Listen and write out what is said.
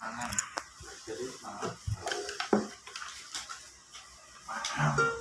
Aman. Jadi semangat. Mahal.